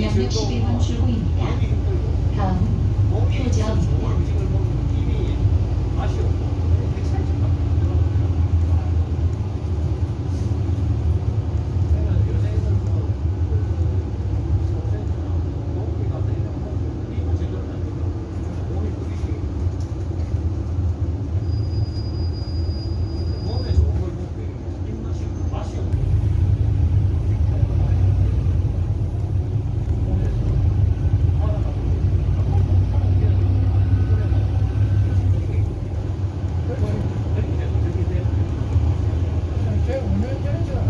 대남역 11번 출구입니다. 다음 표지입니다. Yeah, yeah, yeah.